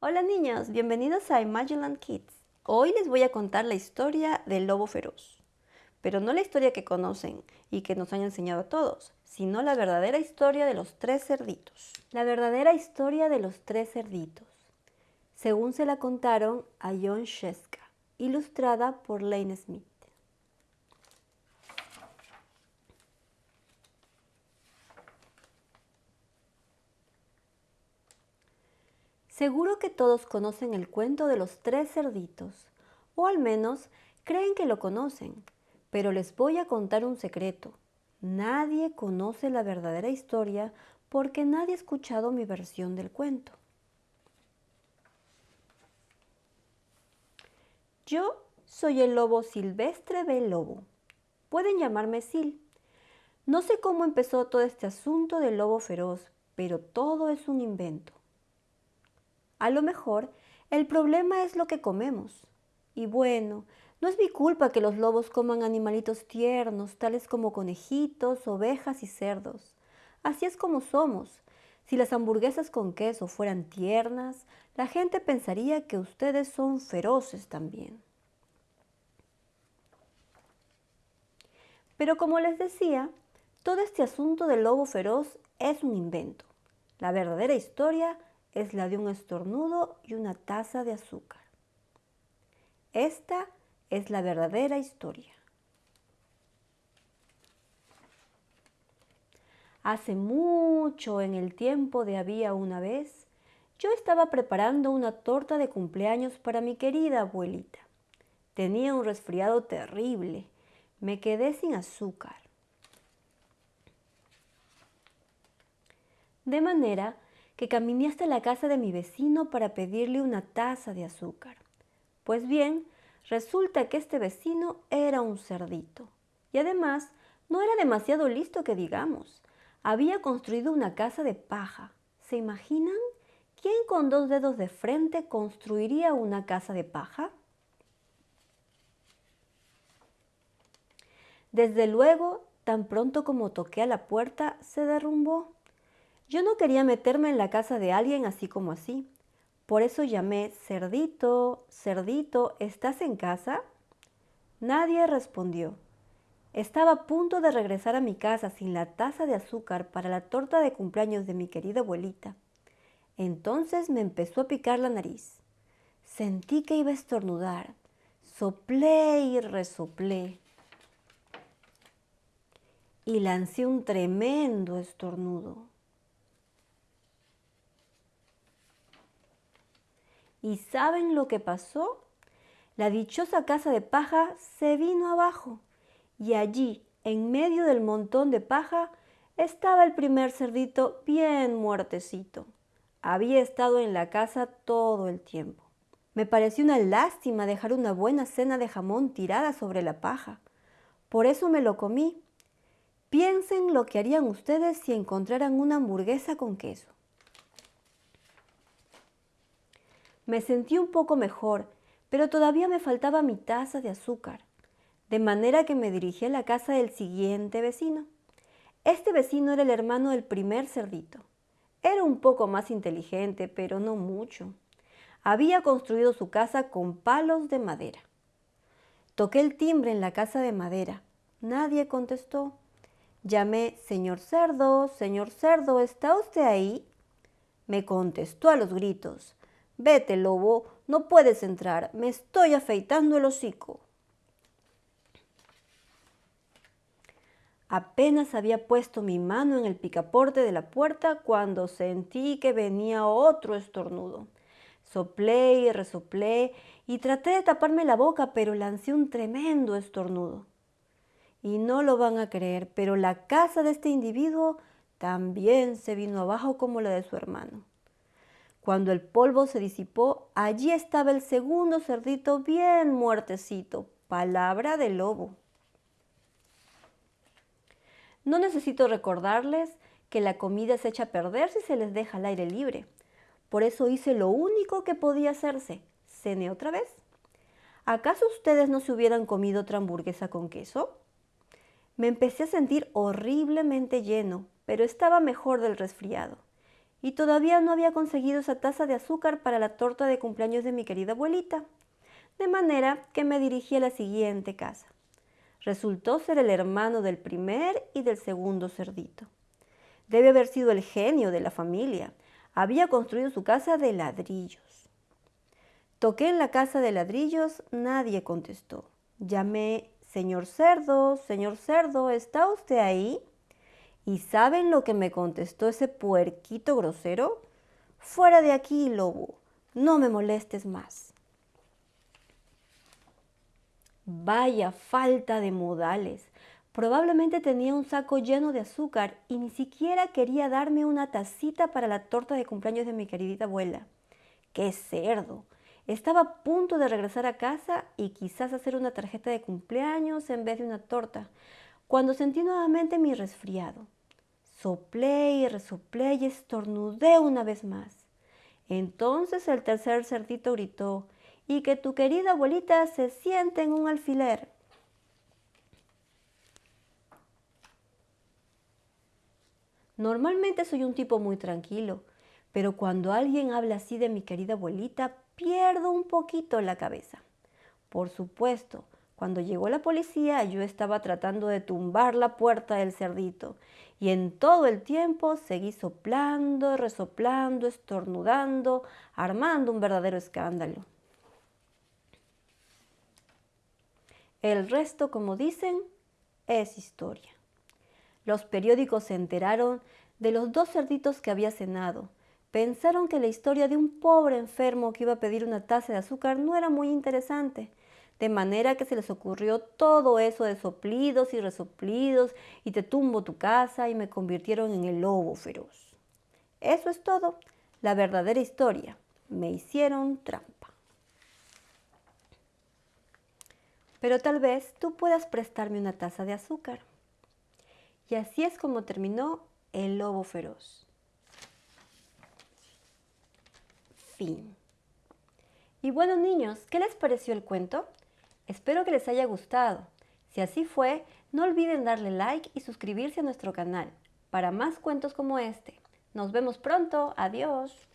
Hola niños, bienvenidos a Imagineland Kids. Hoy les voy a contar la historia del lobo feroz. Pero no la historia que conocen y que nos han enseñado a todos, sino la verdadera historia de los tres cerditos. La verdadera historia de los tres cerditos, según se la contaron a John Sheska, ilustrada por Lane Smith. Seguro que todos conocen el cuento de los tres cerditos, o al menos creen que lo conocen, pero les voy a contar un secreto. Nadie conoce la verdadera historia porque nadie ha escuchado mi versión del cuento. Yo soy el lobo silvestre del lobo. Pueden llamarme Sil. No sé cómo empezó todo este asunto del lobo feroz, pero todo es un invento. A lo mejor el problema es lo que comemos. Y bueno, no es mi culpa que los lobos coman animalitos tiernos, tales como conejitos, ovejas y cerdos. Así es como somos. Si las hamburguesas con queso fueran tiernas, la gente pensaría que ustedes son feroces también. Pero como les decía, todo este asunto del lobo feroz es un invento. La verdadera historia es la de un estornudo y una taza de azúcar. Esta es la verdadera historia. Hace mucho en el tiempo de había una vez, yo estaba preparando una torta de cumpleaños para mi querida abuelita. Tenía un resfriado terrible. Me quedé sin azúcar. De manera que caminé hasta la casa de mi vecino para pedirle una taza de azúcar. Pues bien, resulta que este vecino era un cerdito. Y además, no era demasiado listo que digamos. Había construido una casa de paja. ¿Se imaginan? ¿Quién con dos dedos de frente construiría una casa de paja? Desde luego, tan pronto como toqué a la puerta, se derrumbó. Yo no quería meterme en la casa de alguien así como así. Por eso llamé, Cerdito, Cerdito, ¿estás en casa? Nadie respondió. Estaba a punto de regresar a mi casa sin la taza de azúcar para la torta de cumpleaños de mi querida abuelita. Entonces me empezó a picar la nariz. Sentí que iba a estornudar. Soplé y resoplé. Y lancé un tremendo estornudo. ¿Y saben lo que pasó? La dichosa casa de paja se vino abajo y allí, en medio del montón de paja, estaba el primer cerdito bien muertecito. Había estado en la casa todo el tiempo. Me pareció una lástima dejar una buena cena de jamón tirada sobre la paja. Por eso me lo comí. Piensen lo que harían ustedes si encontraran una hamburguesa con queso. Me sentí un poco mejor, pero todavía me faltaba mi taza de azúcar, de manera que me dirigí a la casa del siguiente vecino. Este vecino era el hermano del primer cerdito. Era un poco más inteligente, pero no mucho. Había construido su casa con palos de madera. Toqué el timbre en la casa de madera. Nadie contestó. Llamé, señor cerdo, señor cerdo, ¿está usted ahí? Me contestó a los gritos. Vete, lobo, no puedes entrar, me estoy afeitando el hocico. Apenas había puesto mi mano en el picaporte de la puerta cuando sentí que venía otro estornudo. Soplé y resoplé y traté de taparme la boca, pero lancé un tremendo estornudo. Y no lo van a creer, pero la casa de este individuo también se vino abajo como la de su hermano. Cuando el polvo se disipó, allí estaba el segundo cerdito bien muertecito, palabra de lobo. No necesito recordarles que la comida se echa a perder si se les deja al aire libre. Por eso hice lo único que podía hacerse, cené otra vez. ¿Acaso ustedes no se hubieran comido otra hamburguesa con queso? Me empecé a sentir horriblemente lleno, pero estaba mejor del resfriado y todavía no había conseguido esa taza de azúcar para la torta de cumpleaños de mi querida abuelita, de manera que me dirigí a la siguiente casa. Resultó ser el hermano del primer y del segundo cerdito. Debe haber sido el genio de la familia. Había construido su casa de ladrillos. Toqué en la casa de ladrillos, nadie contestó. Llamé, señor cerdo, señor cerdo, ¿está usted ahí? ¿Y saben lo que me contestó ese puerquito grosero? Fuera de aquí, lobo, no me molestes más. Vaya falta de modales. Probablemente tenía un saco lleno de azúcar y ni siquiera quería darme una tacita para la torta de cumpleaños de mi queridita abuela. ¡Qué cerdo! Estaba a punto de regresar a casa y quizás hacer una tarjeta de cumpleaños en vez de una torta, cuando sentí nuevamente mi resfriado. Soplé y resoplé y estornudé una vez más. Entonces el tercer cerdito gritó, y que tu querida abuelita se siente en un alfiler. Normalmente soy un tipo muy tranquilo, pero cuando alguien habla así de mi querida abuelita, pierdo un poquito la cabeza. Por supuesto, cuando llegó la policía, yo estaba tratando de tumbar la puerta del cerdito y en todo el tiempo seguí soplando, resoplando, estornudando, armando un verdadero escándalo. El resto, como dicen, es historia. Los periódicos se enteraron de los dos cerditos que había cenado. Pensaron que la historia de un pobre enfermo que iba a pedir una taza de azúcar no era muy interesante de manera que se les ocurrió todo eso de soplidos y resoplidos y te tumbo tu casa y me convirtieron en el lobo feroz. Eso es todo, la verdadera historia. Me hicieron trampa. Pero tal vez tú puedas prestarme una taza de azúcar. Y así es como terminó el lobo feroz. Fin. Y bueno niños, ¿qué les pareció el cuento? Espero que les haya gustado. Si así fue, no olviden darle like y suscribirse a nuestro canal para más cuentos como este. Nos vemos pronto. Adiós.